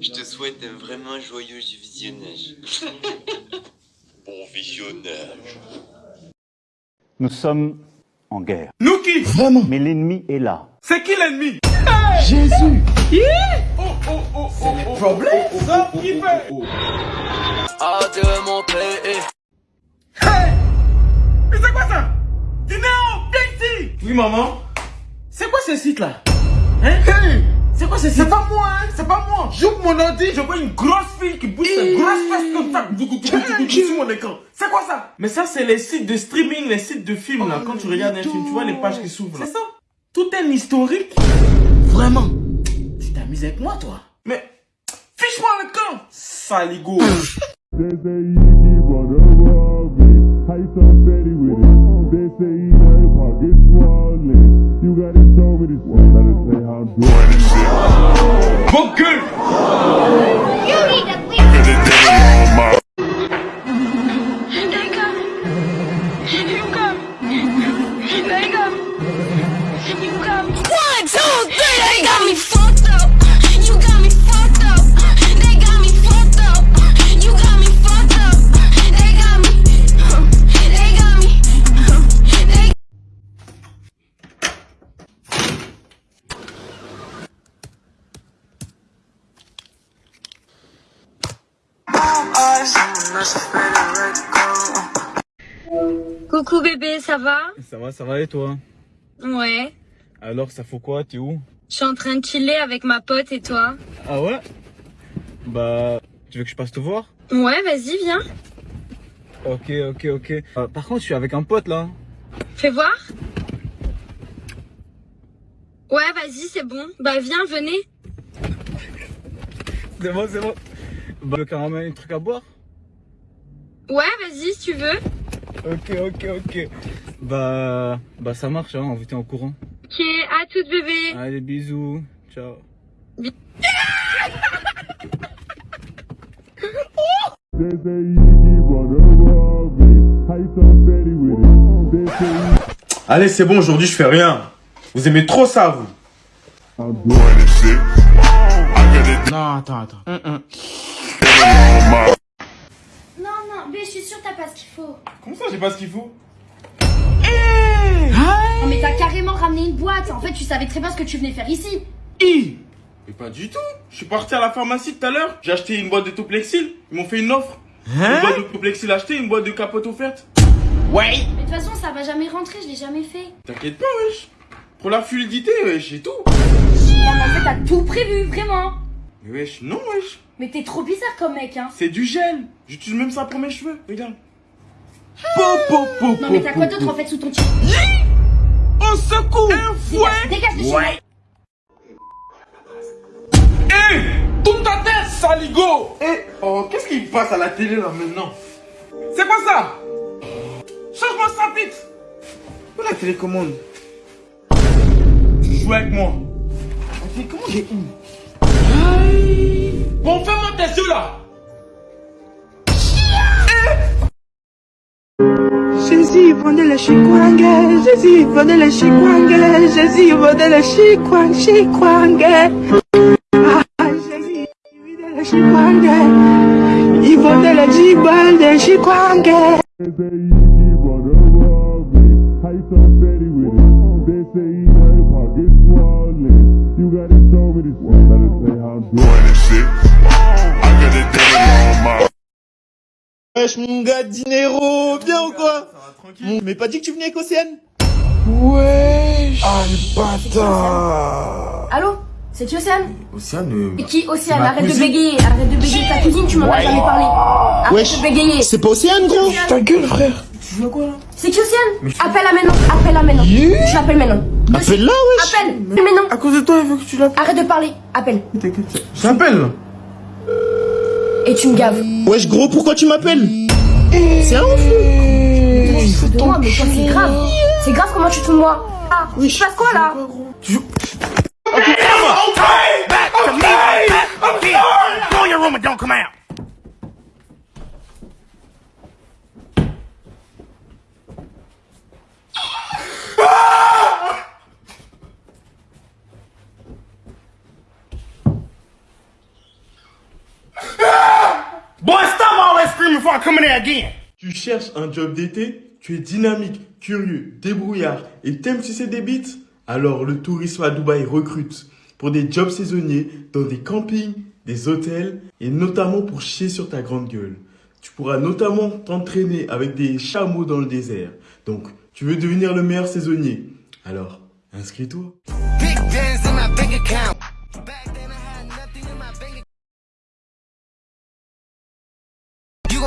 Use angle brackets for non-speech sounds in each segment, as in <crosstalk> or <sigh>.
Je te souhaite un vraiment joyeux visionnage. <laughs> bon visionnage. Nous sommes en guerre. Nous qui? Vraiment. Mais l'ennemi est là. C'est qui l'ennemi? Jésus. Oh oh oh oh oh Problème. Ça qui fait mon pays. Hey! Mais c'est quoi ça? Du néon Big Oui maman. C'est quoi ce site là Hein Hey C'est quoi C'est pas moi hein C'est pas moi. J'ouvre mon ordi, je vois une grosse fille qui bouge une grosse fesse comme ça. Sur mon écran. C'est quoi ça? Mais ça c'est les sites de streaming, les sites de films là. Quand tu regardes un film, tu vois les pages qui s'ouvrent là. C'est ça. Tout est historique. Vraiment. Tu t'amuses avec moi toi. Mais Fiche-moi le camp. Saligo <laughs> They say you wanna love me. How you so steady with it? They say you know your pockets swollen. You gotta show me this one. Gotta say how I'm doing this shit. Mon gueule You need to leave. They coming. You coming. They coming. You coming. One, two, three. They got me fucked up. Coucou bébé, ça va? Ça va, ça va et toi? Ouais. Alors, ça faut quoi? T'es où? Je suis en train de chiller avec ma pote et toi Ah ouais? Bah, tu veux que je passe te voir? Ouais, vas-y, viens. Ok, ok, ok. Euh, par contre, je suis avec un pote là. Fais voir. Ouais, vas-y, c'est bon. Bah viens, venez. C'est bon, c'est bon. Bah, qu'on ramène un truc à boire? Ouais, vas-y, si tu veux. Ok, ok, ok. Bah, bah ça marche, hein, on vous tient au courant. Ok, à toute bébé. Allez, bisous. Ciao. Allez c'est bon, aujourd'hui je fais rien. Vous aimez trop ça vous Non, attends, attends. Hum, hum. Qu'il faut. Comment ça j'ai pas ce qu'il faut Non, mais t'as carrément ramené une boîte. En fait, tu savais très bien ce que tu venais faire ici. Mais pas du tout. Je suis parti à la pharmacie tout à l'heure. J'ai acheté une boîte de Toplexil. Ils m'ont fait une offre. Une boîte de Toplexil achetée, une boîte de capote offerte. Ouais. Mais de toute façon, ça va jamais rentrer, je l'ai jamais fait. T'inquiète pas, wesh. Pour la fluidité, wesh, j'ai tout. Non, mais en fait, t'as tout prévu, vraiment. Mais wesh, non, wesh. Mais t'es trop bizarre comme mec, hein. C'est du gel. J'utilise même ça pour mes cheveux. Regarde. Po, po, po, Non, mais t'as quoi d'autre en fait sous ton t Au secours Un fouet. Dégage, dégage de chez moi. Eh Tourne ta tête, saligo. Eh Oh, qu'est-ce qui passe à la télé là maintenant? C'est quoi ça? Change-moi ça vite. Où la télécommande? Tu joues avec moi. Ok, comment j'ai où Aïe. Bon, ferme tes yeux là Jésus, vendez le chikwangue, Jésus, vendez le chikwangue, Jésus, vendez le chikwang, chikwangue. Ah, Jésus, vendez le chikwangue, il vendait le jibal de chikwangue. You gotta show me this one. Better say how I'm doing. I got a Wesh mon gars Dinero, bien ou quoi Mon- Mais pas dit que tu venais avec Océane Wesh Ah le bâtard Allô C'est qui Océane Océane Et qui Océane Arrête de bégayer, arrête de bégayer ta cousine, tu m'en as jamais parlé. Arrête Wesh, de bégayer. c'est pas Océane gros Ta gueule frère Tu veux quoi là C'est qui Océane Appelle-la maintenant, appelle-la maintenant. Yeah. Tu l'appelles maintenant. Appelle-la wesh Appelle maintenant. À cause de toi, il veut que tu l'appelles. Arrête de parler, appelle. T'inquiète. Je l'appelle Et tu me gaves. Wesh gros, pourquoi tu m'appelles C'est un de moi, mais toi c'est grave. C'est grave comment tu te moi. Ah, tu passes quoi là Tu joues... before I come in there again. Tu cherches un job d'été Tu es dynamique, curieux, débrouillard et t'aimes sucer des bites? Alors le tourisme à Dubaï recrute pour des jobs saisonniers dans des campings, des hôtels et notamment pour chier sur ta grande gueule. Tu pourras notamment t'entraîner avec des chameaux dans le désert. Donc, tu veux devenir le meilleur saisonnier Alors, inscris-toi.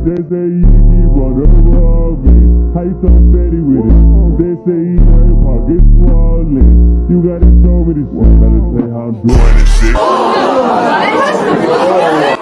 nigga. They say you he run over me. How you so steady with it? They say he got your pockets swollen. You gotta show me this one. Gotta say how I'm doing this shit.